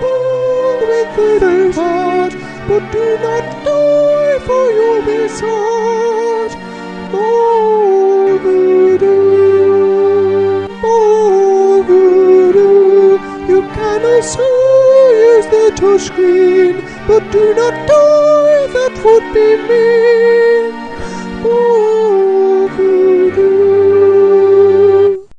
With the heart, but do not die for you'll be sad. Oh, voodoo, you can also use the touchscreen, but do not die, that would be mean.